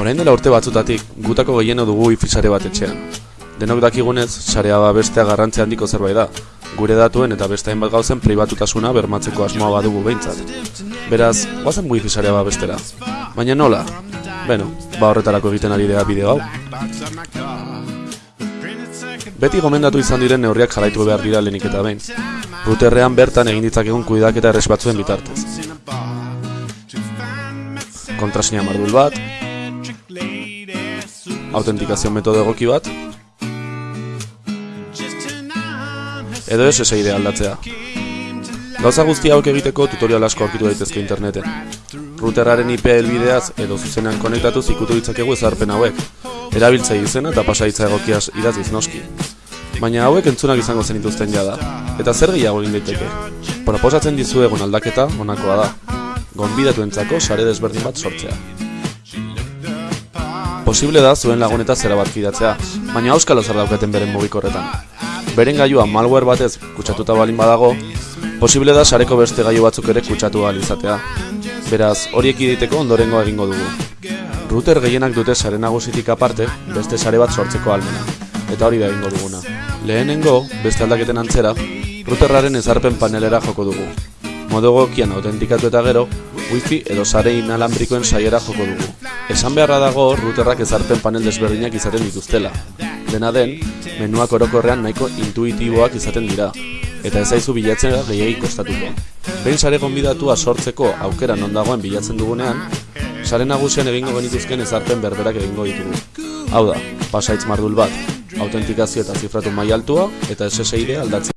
Orain dela urte batzutatik, gutako gehieno dugu wifi sare bat etxean. Denok dakigunez, sarea babestea garrantzi handiko zerbait da. Gure datuen eta beste hainbat gauzen pribatutasuna bermatzeko asmoa badugu behintzat. Beraz, guazen wifi sarea babestera. Baina nola? Beno, ba horretarako egiten ari dira bideo hau. Beti gomendatu izan diren neurriak jarraitu behar dira lehenik eta behin. Ruterrean bertan egin ditzakegun kuidaketa erres batzuen bitartez. Kontrasina mardul bat, autentikazio metodo egoki bat, edo SSID aldatzea. Gauza guzti hauek egiteko tutorial asko aurkitu daitezke interneten. Routerraren IP helbideaz edo zuzenean konektatu ikutu ditzakegu ezarpen hauek. Erabiltzai izena eta pasaitza egokiaz idatziz noski. Baina hauek entzunak izango zenituzten jada. Eta zer gehiago egin daiteke? Proposatzen dizuegun aldaketa honakoa da. Gonbidatuentzako sare desberdin bat sortzea. Posible da zuen laguneta zera bat kidatzea, baina auskalo zer daukaten beren mugikorretan. Beren gailua malware batez kutsatuta balin badago, posible da sareko beste gailu batzuk ere kutsatu ahal izatea. Beraz, horiek iditeko ondorengo egingo dugu. Router gehienak dute sare nagusitik aparte, beste sare bat sortzeko almena. Eta hori da egingo duguna. Lehenengo, beste aldaketen antzera, routerraren ezarpen panelera joko dugu. Modo gokian autentikatu eta gero, wifi edo sare inalambrikoen saiera joko dugu. Esan beharra dago routerrak ezarpen panel desberdinak izaten dituztela. Dena den, menuak orokorrean nahiko intuitiboak izaten dira, eta ez zaizu bilatzen gehiagik kostatuko. Behin sare gonbidatua sortzeko aukera non dagoen bilatzen dugunean, sare nagusian egingo genituzken ezarpen berberak egingo ditugu. Hau da, pasaitz mardul bat, autentikazio eta zifratu mai altua eta SSID aldatzea.